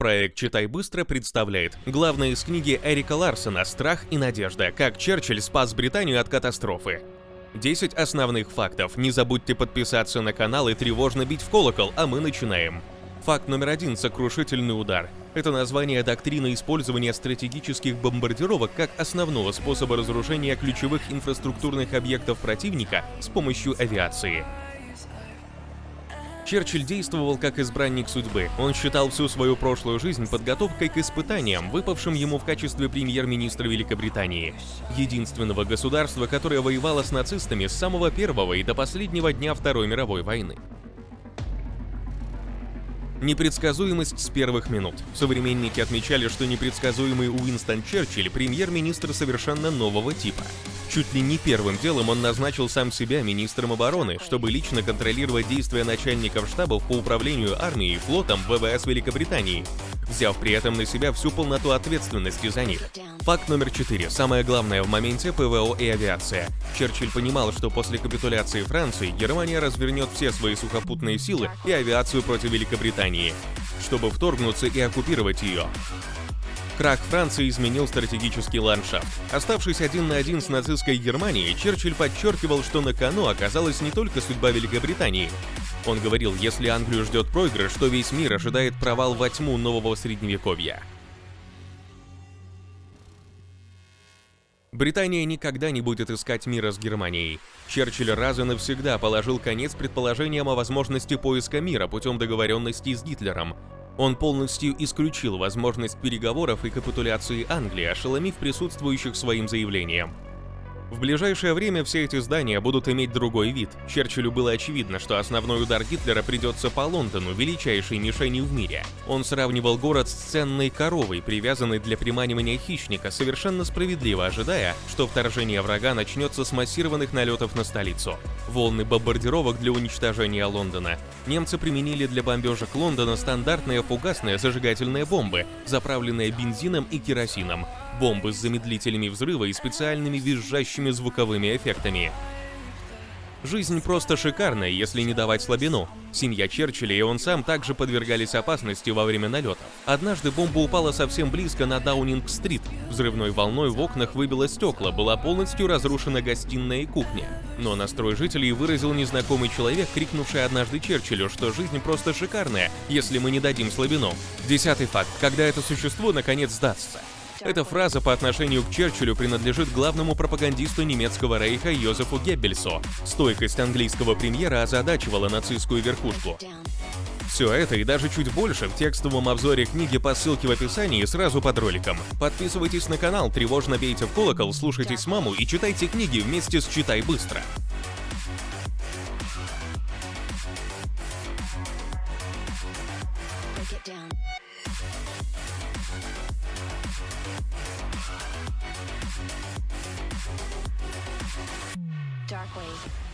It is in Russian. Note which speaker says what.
Speaker 1: Проект «Читай быстро» представляет главное из книги Эрика Ларсона «Страх и надежда. Как Черчилль спас Британию от катастрофы». 10 основных фактов. Не забудьте подписаться на канал и тревожно бить в колокол, а мы начинаем. Факт номер один – сокрушительный удар. Это название доктрины использования стратегических бомбардировок как основного способа разрушения ключевых инфраструктурных объектов противника с помощью авиации. Черчилль действовал как избранник судьбы. Он считал всю свою прошлую жизнь подготовкой к испытаниям, выпавшим ему в качестве премьер-министра Великобритании. Единственного государства, которое воевало с нацистами с самого первого и до последнего дня Второй мировой войны. Непредсказуемость с первых минут. Современники отмечали, что непредсказуемый Уинстон Черчилль – премьер-министр совершенно нового типа. Чуть ли не первым делом он назначил сам себя министром обороны, чтобы лично контролировать действия начальников штабов по управлению армией флотом ВВС Великобритании, взяв при этом на себя всю полноту ответственности за них. Факт номер четыре. Самое главное в моменте ПВО и авиация. Черчилль понимал, что после капитуляции Франции Германия развернет все свои сухопутные силы и авиацию против Великобритании, чтобы вторгнуться и оккупировать ее. Крах Франции изменил стратегический ландшафт. Оставшись один на один с нацистской Германией, Черчилль подчеркивал, что на кону оказалась не только судьба Великобритании. Он говорил, если Англию ждет проигрыш, то весь мир ожидает провал во тьму нового средневековья. Британия никогда не будет искать мира с Германией. Черчилль раз и навсегда положил конец предположениям о возможности поиска мира путем договоренности с Гитлером. Он полностью исключил возможность переговоров и капитуляции Англии, ошеломив присутствующих своим заявлением. В ближайшее время все эти здания будут иметь другой вид. Черчиллю было очевидно, что основной удар Гитлера придется по Лондону, величайшей мишени в мире. Он сравнивал город с ценной коровой, привязанной для приманивания хищника, совершенно справедливо ожидая, что вторжение врага начнется с массированных налетов на столицу. Волны бомбардировок для уничтожения Лондона. Немцы применили для бомбежек Лондона стандартные фугасные зажигательные бомбы, заправленные бензином и керосином, бомбы с замедлителями взрыва и специальными визжащими звуковыми эффектами. Жизнь просто шикарная, если не давать слабину. Семья Черчилля и он сам также подвергались опасности во время налетов. Однажды бомба упала совсем близко на Даунинг-стрит. Взрывной волной в окнах выбило стекла, была полностью разрушена гостиная и кухня. Но настрой жителей выразил незнакомый человек, крикнувший однажды Черчиллю, что жизнь просто шикарная, если мы не дадим слабину. Десятый факт. Когда это существо наконец сдастся. Эта фраза по отношению к Черчиллю принадлежит главному пропагандисту немецкого рейха Йозефу Геббельсу. Стойкость английского премьера озадачивала нацистскую верхушку. Все это и даже чуть больше в текстовом обзоре книги по ссылке в описании сразу под роликом. Подписывайтесь на канал, тревожно бейте в колокол, слушайтесь маму и читайте книги вместе с «Читай быстро».
Speaker 2: Darkwave.